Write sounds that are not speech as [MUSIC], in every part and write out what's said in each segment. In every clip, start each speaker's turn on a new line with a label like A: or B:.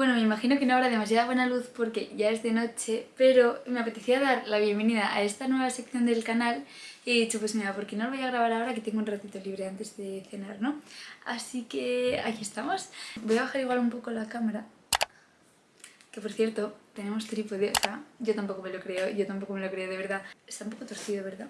A: Bueno, me imagino que no habrá demasiada buena luz porque ya es de noche, pero me apetecía dar la bienvenida a esta nueva sección del canal y he dicho, pues mira, ¿por qué no lo voy a grabar ahora que tengo un ratito libre antes de cenar, no? Así que aquí estamos. Voy a bajar igual un poco la cámara. Que por cierto, tenemos trípode, o sea, yo tampoco me lo creo, yo tampoco me lo creo, de verdad. Está un poco torcido, ¿verdad?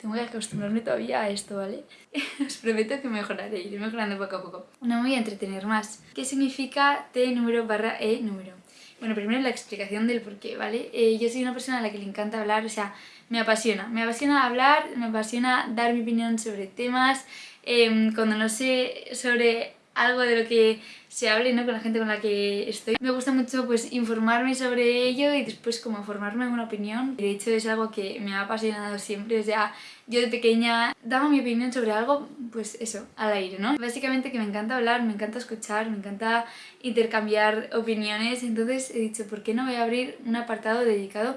A: Tengo que acostumbrarme todavía a esto, ¿vale? [LAUGHS] Os prometo que mejoraré, iré mejorando poco a poco. No me voy a entretener más. ¿Qué significa T número barra E número? Bueno, primero la explicación del por qué, ¿vale? Eh, yo soy una persona a la que le encanta hablar, o sea, me apasiona. Me apasiona hablar, me apasiona dar mi opinión sobre temas. Em, cuando no sé sobre algo de lo que se hable ¿no? con la gente con la que estoy. Me gusta mucho pues informarme sobre ello y después como formarme una opinión. De hecho es algo que me ha apasionado siempre, o sea, yo de pequeña daba mi opinión sobre algo, pues eso, al aire, ¿no? Básicamente que me encanta hablar, me encanta escuchar, me encanta intercambiar opiniones, entonces he dicho, ¿por qué no voy a abrir un apartado dedicado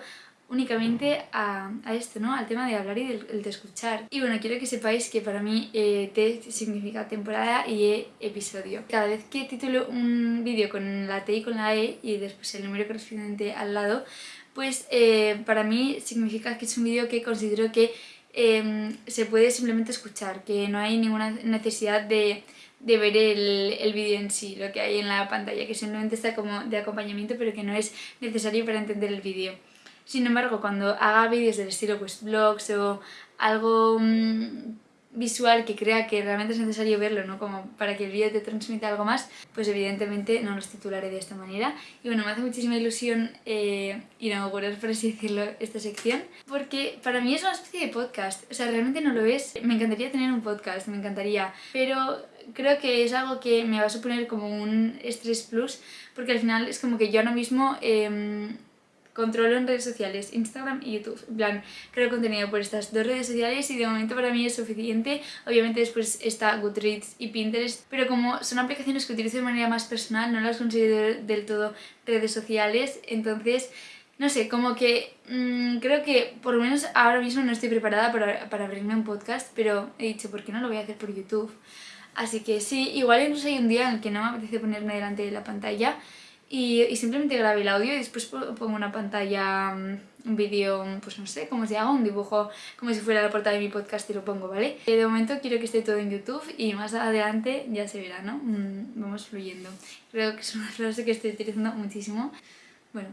A: únicamente a, esto, ¿no? Al tema de hablar y de escuchar. Y bueno, quiero que sepáis que para mí eh, T significa temporada y E episodio. Cada vez que titulo un vídeo con la T y con la E y después el número correspondiente al lado, pues eh, para mí significa que es un vídeo que considero que em, se puede simplemente escuchar, que no hay ninguna necesidad de de ver el, el vídeo en sí, lo que hay en la pantalla, que simplemente está como de acompañamiento pero que no es necesario para entender el vídeo. Sin embargo, cuando haga vídeos del estilo pues vlogs o algo mm, visual que crea que realmente es necesario verlo, ¿no? Como para que el vídeo te transmita algo más, pues evidentemente no los titularé de esta manera. Y bueno, me hace muchísima ilusión eh, inaugurar, por así decirlo, esta sección, porque para mí es una especie de podcast, o sea, realmente no lo es. Me encantaría tener un podcast, me encantaría, pero creo que es algo que me va a suponer como un estrés plus, porque al final es como que yo ahora mismo... Eh, controlo en redes sociales, Instagram y YouTube. En plan, creo contenido por estas dos redes sociales y de momento para mí es suficiente. Obviamente después está Goodreads y Pinterest, pero como son aplicaciones que utilizo de manera más personal, no las considero del todo redes sociales, entonces... No sé, como que mmm, creo que por lo menos ahora mismo no estoy preparada para, para abrirme un podcast, pero he dicho, ¿por qué no lo voy a hacer por YouTube? Así que sí, igual incluso hay un día en el que no me apetece ponerme delante de la pantalla y, simplemente grabé el audio y después pongo una pantalla, mm, un vídeo, pues no sé, cómo se haga, un dibujo como si fuera la portada de mi podcast y lo pongo, ¿vale? Eh, de momento quiero que esté todo en YouTube y más adelante ya se verá, ¿no? Mm, vamos fluyendo. Creo que es una [LAUGHS] frase que estoy utilizando muchísimo. Bueno,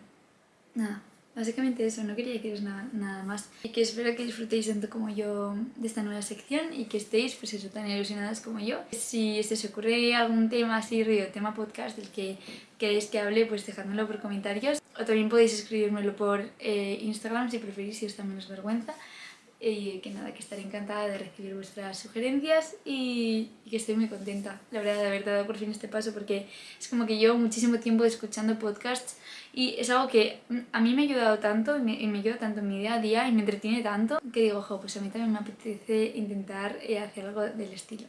A: nada. Básicamente eso, no quería deciros nada, nada más. Y que espero que disfrutéis tanto como yo de esta nueva sección y que estéis, pues eso, tan ilusionadas como yo. Si se os ocurre algún tema así, río, tema podcast del que queréis que hable, pues dejádmelo por comentarios. O también podéis escribírmelo por eh, Instagram si preferís, si os da menos vergüenza. Y que nada, que estaré encantada de recibir vuestras sugerencias y, y, que estoy muy contenta, la verdad, de haber dado por fin este paso porque es como que llevo muchísimo tiempo escuchando podcasts y es algo que a mí me ha ayudado tanto y me, me ayuda tanto en mi día a día y me entretiene tanto que digo, jo, pues a mí también me apetece intentar eh, hacer algo del estilo.